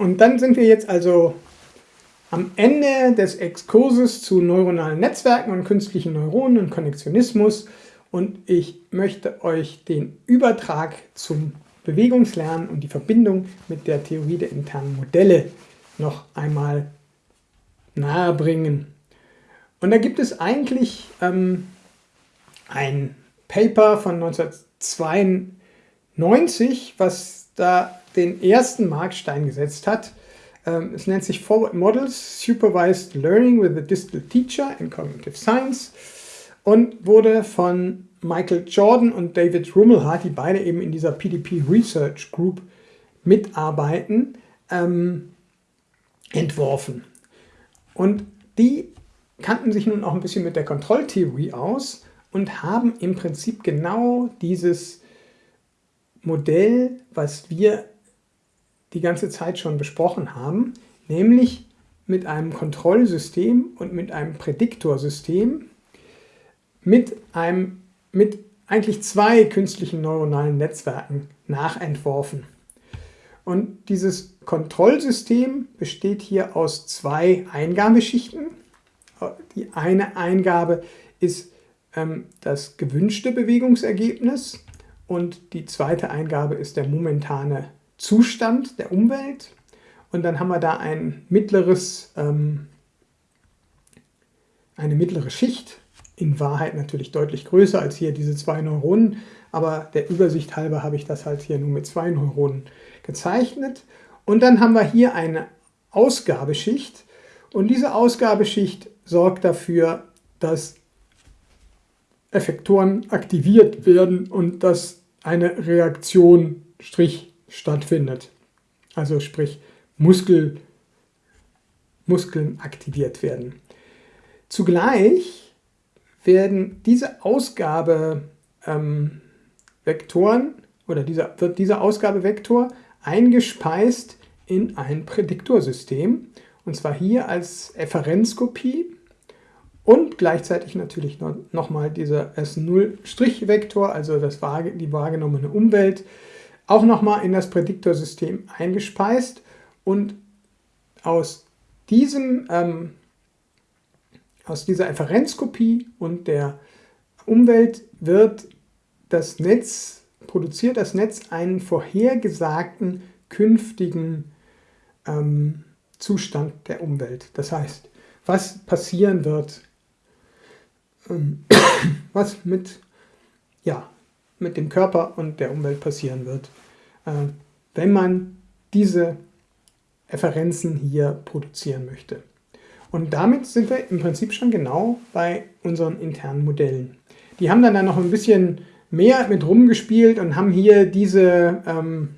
und dann sind wir jetzt also am Ende des Exkurses zu neuronalen Netzwerken und künstlichen Neuronen und Konnektionismus und ich möchte euch den Übertrag zum Bewegungslernen und die Verbindung mit der Theorie der internen Modelle noch einmal nahebringen. Und da gibt es eigentlich ähm, ein Paper von 1992, was da den ersten Markstein gesetzt hat. Ähm, es nennt sich Forward Models Supervised Learning with a Distal Teacher in Cognitive Science und wurde von Michael Jordan und David Rummelhardt, die beide eben in dieser PDP Research Group mitarbeiten, ähm, entworfen. Und die kannten sich nun auch ein bisschen mit der Kontrolltheorie aus und haben im Prinzip genau dieses Modell, was wir die ganze Zeit schon besprochen haben, nämlich mit einem Kontrollsystem und mit einem Prädiktorsystem, mit, einem, mit eigentlich zwei künstlichen neuronalen Netzwerken nachentworfen. Und dieses Kontrollsystem besteht hier aus zwei Eingabeschichten. Die eine Eingabe ist ähm, das gewünschte Bewegungsergebnis und die zweite Eingabe ist der momentane Zustand der Umwelt. Und dann haben wir da ein mittleres, ähm, eine mittlere Schicht, in Wahrheit natürlich deutlich größer als hier diese zwei Neuronen, aber der Übersicht halber habe ich das halt hier nur mit zwei Neuronen gezeichnet. Und dann haben wir hier eine Ausgabeschicht und diese Ausgabeschicht sorgt dafür, dass Effektoren aktiviert werden und dass eine Reaktion Strich stattfindet. Also sprich Muskel, Muskeln aktiviert werden. Zugleich werden diese Ausgabevektoren ähm, oder dieser, wird dieser Ausgabevektor eingespeist in ein Prädiktorsystem und zwar hier als Efferenzkopie und gleichzeitig natürlich nochmal dieser S0-Vektor, also das, die wahrgenommene Umwelt, auch nochmal in das Prädiktorsystem eingespeist und aus, diesem, ähm, aus dieser Efferenzkopie und der Umwelt wird das Netz, produziert das Netz einen vorhergesagten künftigen ähm, Zustand der Umwelt. Das heißt, was passieren wird, ähm, was mit, ja, mit dem Körper und der Umwelt passieren wird, äh, wenn man diese Referenzen hier produzieren möchte. Und damit sind wir im Prinzip schon genau bei unseren internen Modellen. Die haben dann, dann noch ein bisschen mehr mit rumgespielt und haben hier diese ähm,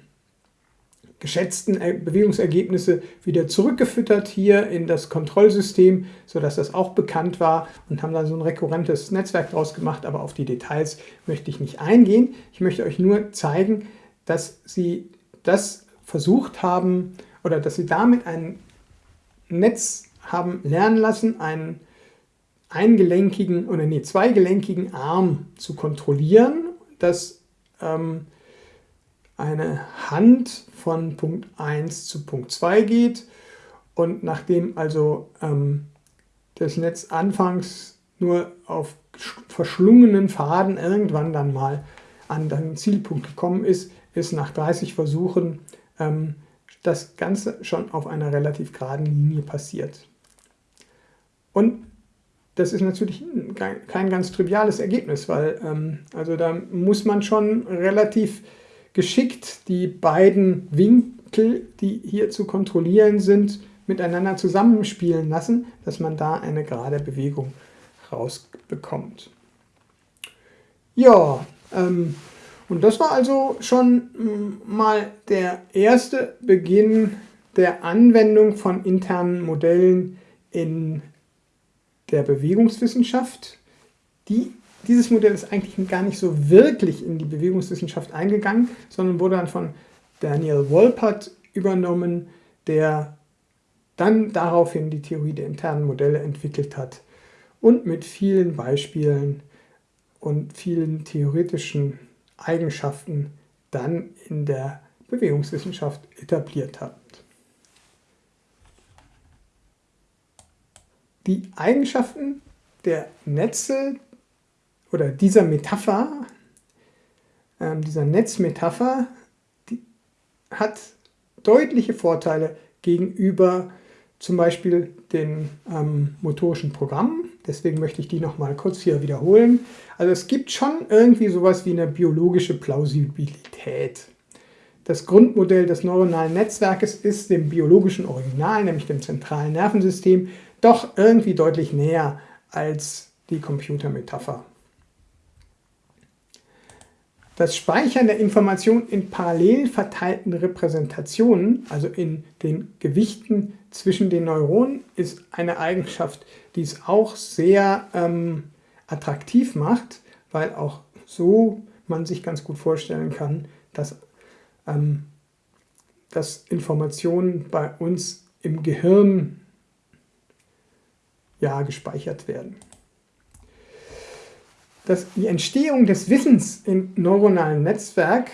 geschätzten Bewegungsergebnisse wieder zurückgefüttert hier in das Kontrollsystem, sodass das auch bekannt war und haben da so ein rekurrentes Netzwerk draus gemacht, aber auf die Details möchte ich nicht eingehen. Ich möchte euch nur zeigen, dass sie das versucht haben oder dass sie damit ein Netz haben lernen lassen, einen eingelenkigen oder nee, zweigelenkigen Arm zu kontrollieren, das ähm, eine Hand von Punkt 1 zu Punkt 2 geht und nachdem also ähm, das Netz anfangs nur auf verschlungenen Faden irgendwann dann mal an den Zielpunkt gekommen ist, ist nach 30 Versuchen ähm, das Ganze schon auf einer relativ geraden Linie passiert. Und das ist natürlich kein ganz triviales Ergebnis, weil ähm, also da muss man schon relativ geschickt die beiden Winkel, die hier zu kontrollieren sind, miteinander zusammenspielen lassen, dass man da eine gerade Bewegung rausbekommt. Ja, ähm, und das war also schon mm, mal der erste Beginn der Anwendung von internen Modellen in der Bewegungswissenschaft, die dieses Modell ist eigentlich gar nicht so wirklich in die Bewegungswissenschaft eingegangen, sondern wurde dann von Daniel Wolpert übernommen, der dann daraufhin die Theorie der internen Modelle entwickelt hat und mit vielen Beispielen und vielen theoretischen Eigenschaften dann in der Bewegungswissenschaft etabliert hat. Die Eigenschaften der Netze, oder dieser Metapher, äh, dieser Netzmetapher, die hat deutliche Vorteile gegenüber zum Beispiel den ähm, motorischen Programmen. Deswegen möchte ich die nochmal kurz hier wiederholen. Also es gibt schon irgendwie sowas wie eine biologische Plausibilität. Das Grundmodell des neuronalen Netzwerkes ist dem biologischen Original, nämlich dem zentralen Nervensystem, doch irgendwie deutlich näher als die Computermetapher. Das Speichern der Information in parallel verteilten Repräsentationen, also in den Gewichten zwischen den Neuronen, ist eine Eigenschaft, die es auch sehr ähm, attraktiv macht, weil auch so man sich ganz gut vorstellen kann, dass, ähm, dass Informationen bei uns im Gehirn ja, gespeichert werden. Das, die Entstehung des Wissens im neuronalen Netzwerk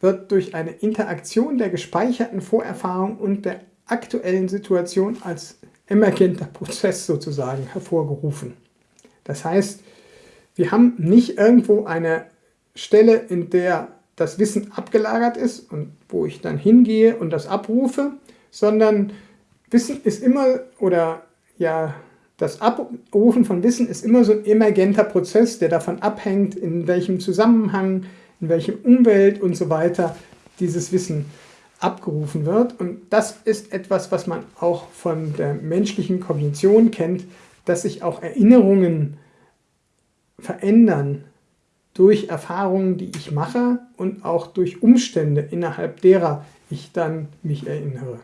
wird durch eine Interaktion der gespeicherten Vorerfahrung und der aktuellen Situation als emergenter Prozess sozusagen hervorgerufen. Das heißt, wir haben nicht irgendwo eine Stelle, in der das Wissen abgelagert ist und wo ich dann hingehe und das abrufe, sondern Wissen ist immer oder ja das Abrufen von Wissen ist immer so ein emergenter Prozess, der davon abhängt, in welchem Zusammenhang, in welchem Umwelt und so weiter dieses Wissen abgerufen wird. Und das ist etwas, was man auch von der menschlichen Kognition kennt, dass sich auch Erinnerungen verändern durch Erfahrungen, die ich mache und auch durch Umstände, innerhalb derer ich dann mich erinnere.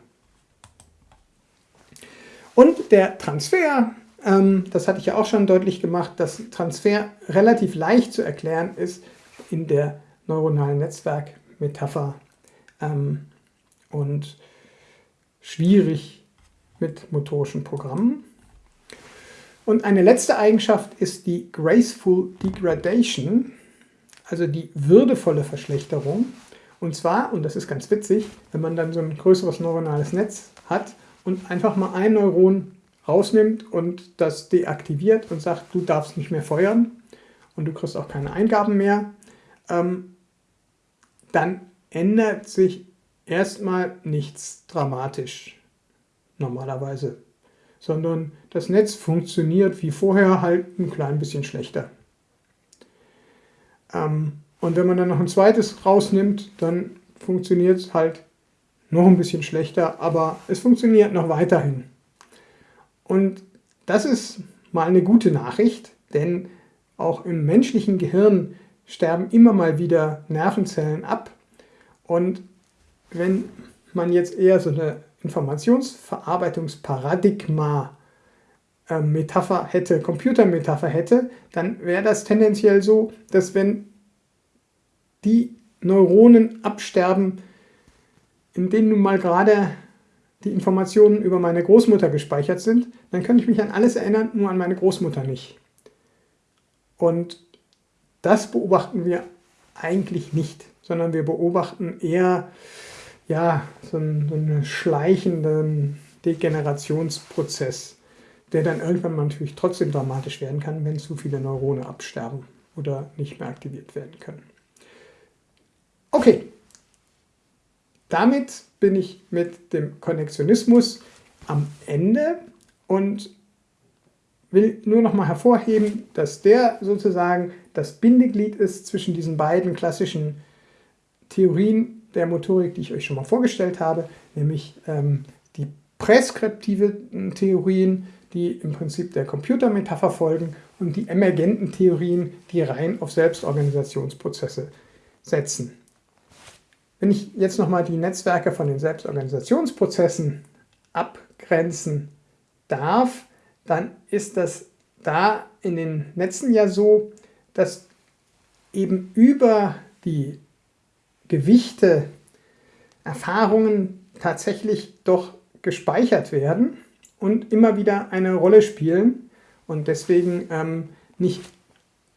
Und der Transfer ähm, das hatte ich ja auch schon deutlich gemacht, dass Transfer relativ leicht zu erklären ist in der neuronalen Netzwerkmetapher ähm, und schwierig mit motorischen Programmen. Und eine letzte Eigenschaft ist die Graceful Degradation, also die würdevolle Verschlechterung. Und zwar, und das ist ganz witzig, wenn man dann so ein größeres neuronales Netz hat und einfach mal ein Neuron rausnimmt und das deaktiviert und sagt, du darfst nicht mehr feuern und du kriegst auch keine Eingaben mehr, ähm, dann ändert sich erstmal nichts dramatisch normalerweise, sondern das Netz funktioniert wie vorher halt ein klein bisschen schlechter. Ähm, und wenn man dann noch ein zweites rausnimmt, dann funktioniert es halt noch ein bisschen schlechter, aber es funktioniert noch weiterhin. Und das ist mal eine gute Nachricht, denn auch im menschlichen Gehirn sterben immer mal wieder Nervenzellen ab. Und wenn man jetzt eher so eine Informationsverarbeitungsparadigma äh, Metapher hätte, Computermetapher hätte, dann wäre das tendenziell so, dass wenn die Neuronen absterben, in denen nun mal gerade die Informationen über meine Großmutter gespeichert sind, dann kann ich mich an alles erinnern, nur an meine Großmutter nicht. Und das beobachten wir eigentlich nicht, sondern wir beobachten eher ja, so einen, so einen schleichenden Degenerationsprozess, der dann irgendwann mal natürlich trotzdem dramatisch werden kann, wenn zu viele Neurone absterben oder nicht mehr aktiviert werden können. Okay, damit bin ich mit dem Konnektionismus am Ende und will nur noch mal hervorheben, dass der sozusagen das Bindeglied ist zwischen diesen beiden klassischen Theorien der Motorik, die ich euch schon mal vorgestellt habe, nämlich ähm, die präskriptiven Theorien, die im Prinzip der Computermetapher folgen und die emergenten Theorien, die rein auf Selbstorganisationsprozesse setzen. Wenn ich jetzt nochmal die Netzwerke von den Selbstorganisationsprozessen abgrenzen darf, dann ist das da in den Netzen ja so, dass eben über die Gewichte Erfahrungen tatsächlich doch gespeichert werden und immer wieder eine Rolle spielen und deswegen ähm, nicht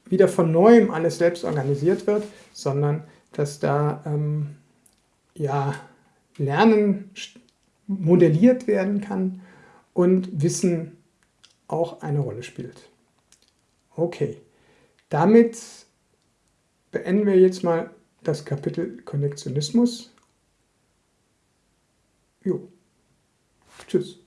wieder von neuem alles selbst organisiert wird, sondern dass da ähm, ja, Lernen modelliert werden kann und Wissen auch eine Rolle spielt. Okay, damit beenden wir jetzt mal das Kapitel Konnektionismus. Jo. Tschüss.